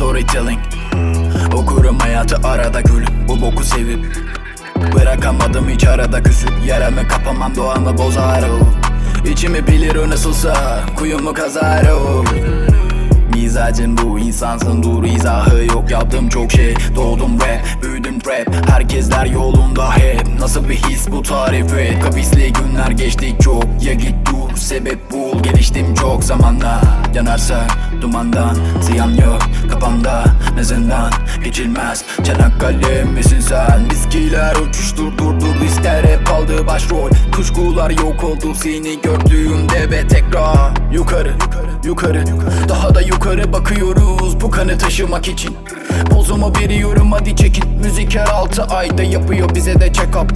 storytelling. Okurum hayatı arada gülüp Bu boku sevip. Bırakamadım hiç arada küsüp Yaramı kapamam doğamı bozar o. İçimi bilir o nasılsa Kuyumu kazar o. Mizacın bu insansın dur izahı yok. Yaptım çok şey doğdum rap Büyüdüm rap Herkesler yolunda hep. Nasıl bir his bu tarif et? Kapisli günler geçtik çok. Ya git dur sebep bul. Geliştim çok zamanla. Yanarsa dumandan Ziyan yok kafamda Ne zindan geçilmez Çanakkale misin sen? Viskiler uçuştur durdur Riskler hep aldı başrol. Kuşkular yok oldu seni gördüğümde ve tekrar Yukarı yukarı Daha da yukarı bakıyoruz bu kanı taşımak için. Pozumu veriyorum hadi çekin. Müzik her altı ayda yapıyor bize de check up.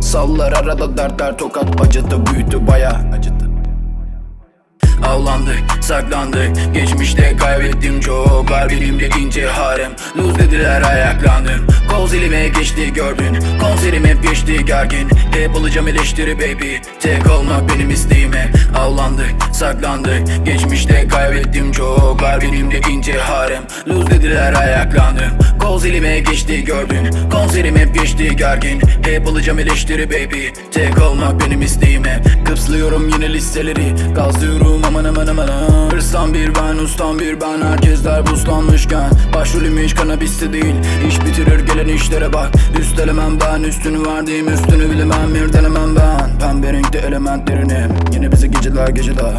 Sallar arada dertler tokat. Acıdı büyüdü baya acıdı Avlandık, saklandık. Geçmişte kaybettim çok Var birimde ince harem. Lose dediler ayaklandım. Kol zilime geçti gördün. Konserim hep geçti gergin. Hep alacağım eleştiri baby. Tek olmak benim isteğime. Avlandık, saklandık. Geçmişte kaybettim çok Var birimde ince harem. Lose dediler ayaklandım Kol zilime geçti gördün. Konserim hep geçti gergin. Hep alacağım eleştiri baby. Tek olmak benim isteğime. Kıpslıyorum yine listeleri. Gazlıyorum aman aman aman. Hırstan bir ben ustan bir ben. Herkesler buzlanmışken Başrolüm hiç kanabiste değil. İş bitirir gelen işlere bak. Üstelemem ben üstünü verdiğim üstünü bilemem. Bir denemem ben. Pembe renkte elementlerini. Yine bize geceler geceler.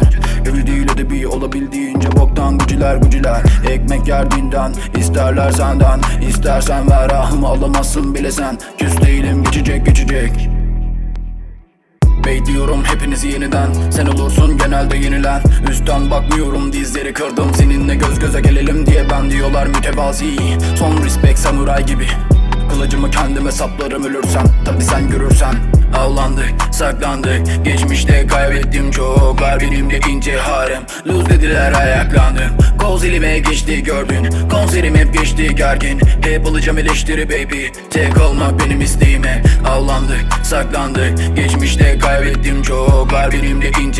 Evli değil edebi olabildiğince boktan guciler guciler Ekmek yerdiğinden isterler senden. İstersen ver ahımı alamazsın bile sen. Küs değilim geçecek geçecek Bekliyorum hepinizi yeniden. Sen olursun genelde yenilen. Üstten bakmıyorum dizleri kırdım. Seninle göz göze gelelim diye ben diyorlar mütevazi. Son respect samuray gibi. Kılıcımı kendime saplarım ölürsem. Tabi sen görürsen. Avlandık, saklandık Geçmişte kaybettim çok Var benimle ince harem. Lose dediler ayaklandım. Kol zilime geçti gördün. Konserim hep geçti gergin. Hep alacağım eleştiri baby. Tek olmak benim isteğime. Avlandık, saklandık Geçmişte kaybettim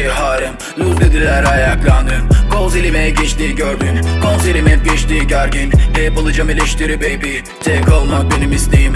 harem Lose dediler ayaklandım. Kol zilime geçti gördün. Konserim hep geçti gergin. Hep alacağım eleştiri baby. Tek olmak benim isteğime